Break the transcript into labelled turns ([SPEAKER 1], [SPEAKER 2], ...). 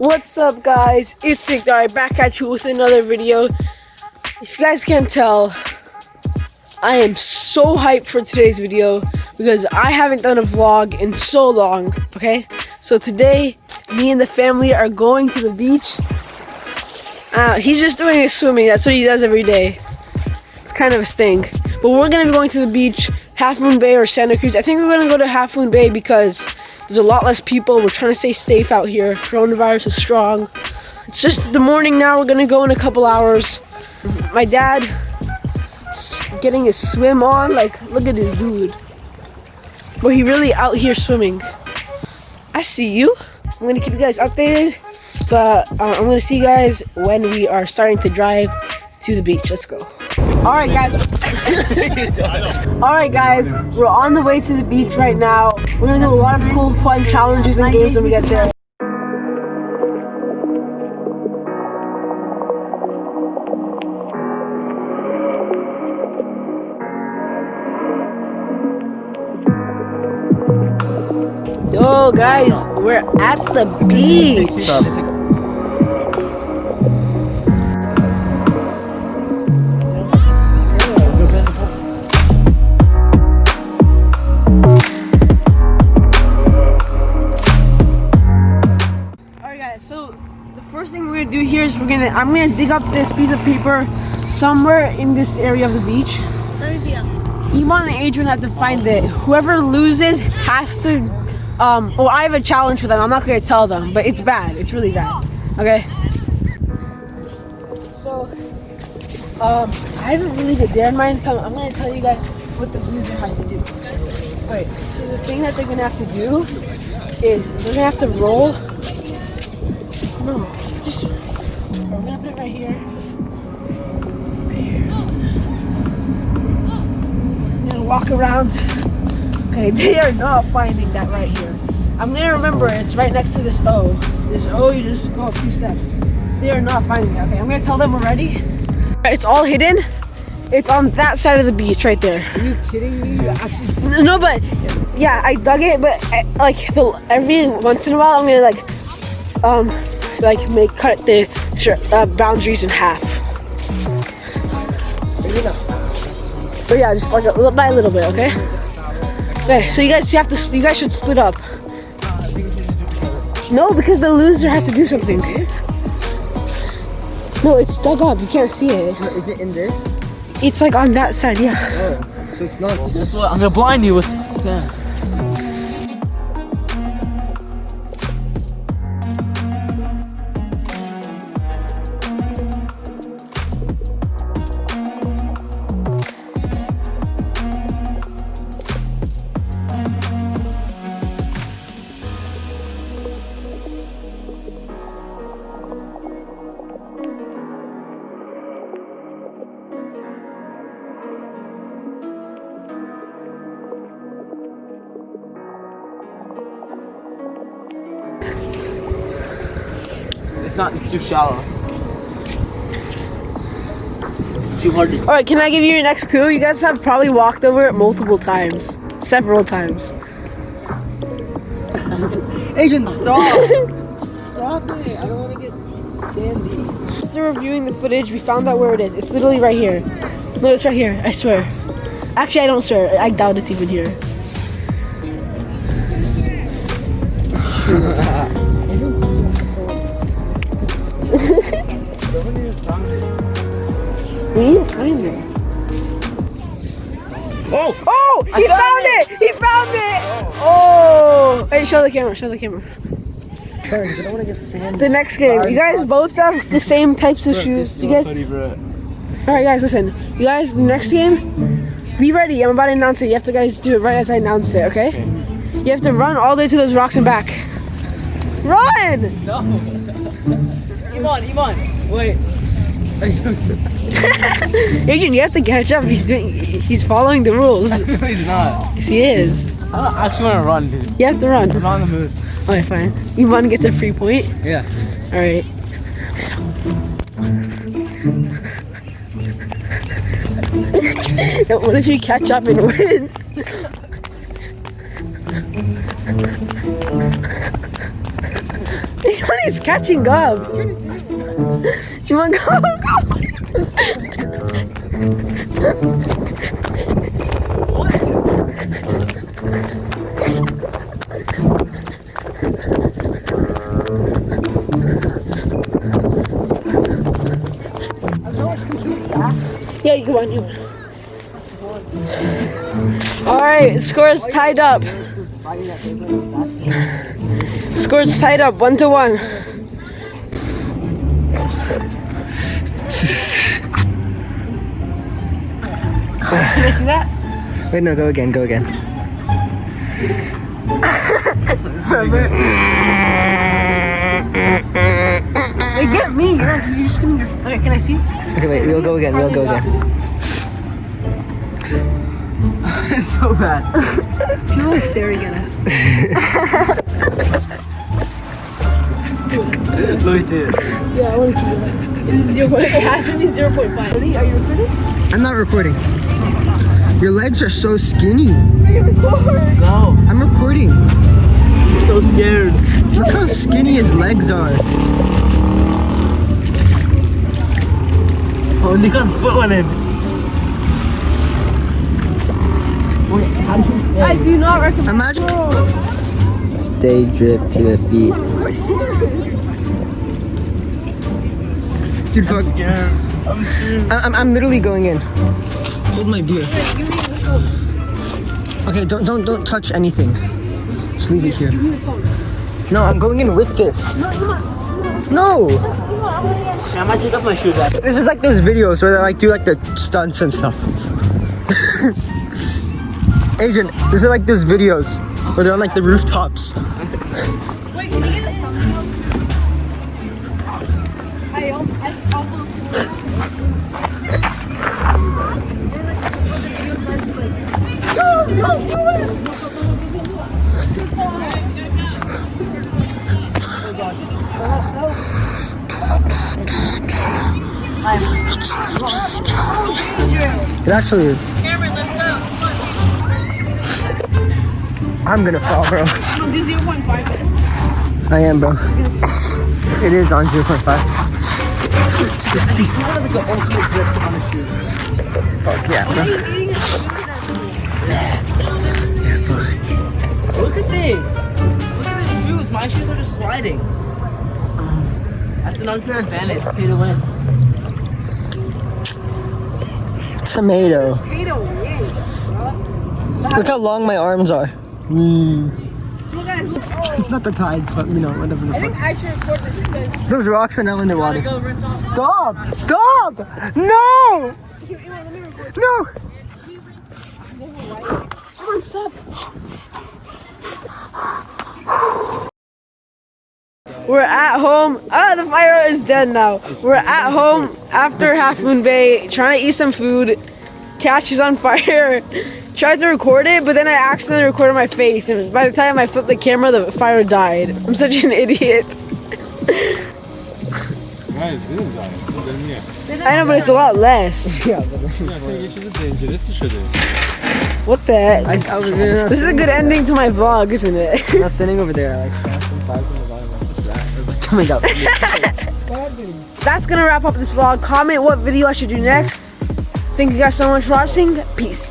[SPEAKER 1] What's up guys? It's Sigdar back at you with another video. If you guys can't tell, I am so hyped for today's video because I haven't done a vlog in so long, okay? So today, me and the family are going to the beach. Uh, he's just doing his swimming, that's what he does every day. It's kind of a thing. But we're gonna be going to the beach, Half Moon Bay or Santa Cruz. I think we're gonna go to Half Moon Bay because there's a lot less people. We're trying to stay safe out here. Coronavirus is strong. It's just the morning now. We're gonna go in a couple hours. My dad getting his swim on. Like, look at this dude. But he really out here swimming. I see you. I'm gonna keep you guys updated. But uh, I'm gonna see you guys when we are starting to drive to the beach. Let's go. All right, guys. All right, guys. We're on the way to the beach right now. We're gonna do a lot of cool, fun challenges and games when we get there. Yo, guys, we're at the beach. Here is I'm gonna dig up this piece of paper somewhere in this area of the beach. Iman and Adrian have to find it. Whoever loses has to um well I have a challenge for them. I'm not gonna tell them, but it's bad. It's really bad. Okay. So um I have a really good dare in mind. Come I'm gonna tell you guys what the loser has to do. Wait, so the thing that they're gonna have to do is they're gonna have to roll no, just we're gonna put it right here. Right here. I'm gonna walk around. Okay, they are not finding that right here. I'm gonna remember it's right next to this O. This O, you just go a few steps. They are not finding that. Okay, I'm gonna tell them we're ready. It's all hidden. It's on that side of the beach right there.
[SPEAKER 2] Are you kidding me? You actually
[SPEAKER 1] no, but yeah, I dug it, but I, like the, every once in a while, I'm gonna like um like make cut the uh, boundaries in half. But yeah, just like a by a little bit, okay? Okay, so you guys you have to you guys should split up. No, because the loser has to do something. No, it's dug up. You can't see it.
[SPEAKER 2] Is it in this?
[SPEAKER 1] It's like on that side, yeah.
[SPEAKER 2] Oh, so it's not.
[SPEAKER 3] Guess what? I'm gonna blind you with sand. Not, it's too shallow. It's too hard to...
[SPEAKER 1] Alright, can I give you your next clue? You guys have probably walked over it multiple times. Several times.
[SPEAKER 2] Agent, stop! stop it! I don't want to get sandy.
[SPEAKER 1] After reviewing the footage, we found out where it is. It's literally right here. No, it's right here. I swear. Actually, I don't swear. I doubt it's even here. we need to find it.
[SPEAKER 2] Oh!
[SPEAKER 1] Oh! He found, found it. it! He found it! Oh! Hey, show the camera. Show the camera.
[SPEAKER 2] Because I don't want to get sand.
[SPEAKER 1] The next game. You guys both have the same types of shoes. You guys. Alright, guys, listen. You guys, the next game, be ready. I'm about to announce it. You have to guys do it right as I announce it, okay? You have to run all the way to those rocks and back. Run!
[SPEAKER 3] No. Iman, Iman, wait.
[SPEAKER 1] Adrian, you have to catch up. He's doing. He's following the rules.
[SPEAKER 3] he's not.
[SPEAKER 1] Yes, he is.
[SPEAKER 3] I don't actually want to run, dude.
[SPEAKER 1] You have to run.
[SPEAKER 3] I'm on the move.
[SPEAKER 1] Okay, fine. Iman gets a free point.
[SPEAKER 3] Yeah.
[SPEAKER 1] All right. what if you catch up and win? He's catching up. You want to go? Yeah, you go on, you go on. All right, scores tied up. Scores tied up, one to one. Can I see that?
[SPEAKER 2] Wait, no, go again, go again.
[SPEAKER 1] Wait, get me. You're, not, just gonna. Okay, can I see?
[SPEAKER 2] Okay, wait, we'll go again, we'll go again.
[SPEAKER 3] It's so bad.
[SPEAKER 1] People are staring at us.
[SPEAKER 3] Let me see it.
[SPEAKER 1] Yeah, I want to see that. This is zero. It has to be zero point five. Ready? Are you recording?
[SPEAKER 2] I'm not recording. Your legs are so skinny.
[SPEAKER 1] Are you recording?
[SPEAKER 3] No.
[SPEAKER 2] I'm recording.
[SPEAKER 3] I'm so scared.
[SPEAKER 2] Look how skinny his legs are.
[SPEAKER 3] Oh, Nikon's foot went in. Wait, how do you stay?
[SPEAKER 1] I do not recommend.
[SPEAKER 2] Imagine.
[SPEAKER 3] Stay drip to the feet.
[SPEAKER 2] Dude, fuck.
[SPEAKER 3] scared. I'm scared.
[SPEAKER 2] I- I'm, I'm literally going in. Hold my beer. Okay, don't don't don't touch anything. Just leave it here. No, I'm going in with this. No.
[SPEAKER 3] I might take off my shoes after.
[SPEAKER 2] This is like those videos where they like do like the stunts and stuff. Adrian, this is like those videos where they're on like the rooftops.
[SPEAKER 1] Wait, I I almost. No, no, do it.
[SPEAKER 2] Actually is.
[SPEAKER 1] Cameron, let's go.
[SPEAKER 2] I'm gonna fall, bro.
[SPEAKER 1] No, do zero point five.
[SPEAKER 2] I am, bro. It is on 0.5.
[SPEAKER 3] has like the ultimate grip on shoes.
[SPEAKER 2] Fuck yeah, bro. Yeah, fuck.
[SPEAKER 3] Look at this. Look at his shoes. My shoes are just sliding. That's an unfair advantage. Pay to win.
[SPEAKER 2] Tomato.
[SPEAKER 1] Potato win.
[SPEAKER 2] Look how long my arms are.
[SPEAKER 1] Look.
[SPEAKER 2] It's not the tides, but you know, whatever the
[SPEAKER 1] I
[SPEAKER 2] fuck.
[SPEAKER 1] think I should record this because.
[SPEAKER 2] Those rocks are now underwater.
[SPEAKER 3] Go rinse off.
[SPEAKER 2] Stop! Stop! No!
[SPEAKER 1] Here, here, let me record.
[SPEAKER 2] No!
[SPEAKER 1] What's up? We're at home. Ah, the fire is dead now. We're at home after Half Moon Bay, trying to eat some food. Catches on fire. Tried to record it, but then I accidentally recorded my face, and by the time I flipped the camera, the fire died. I'm such an idiot.
[SPEAKER 4] Guys, didn't die. Still didn't yeah.
[SPEAKER 1] I know, but it's a lot less.
[SPEAKER 2] Yeah, but
[SPEAKER 4] Yeah, sen geçidi penceresi şöyle.
[SPEAKER 1] What the heck?
[SPEAKER 2] I, I was gonna
[SPEAKER 1] This is a good ending to my vlog, isn't it?
[SPEAKER 2] I was standing over there, like Samsung 5 from the bottom. What's that? I was like coming up.
[SPEAKER 1] That's gonna wrap up this vlog. Comment what video I should do next. Thank you guys so much for watching. Peace.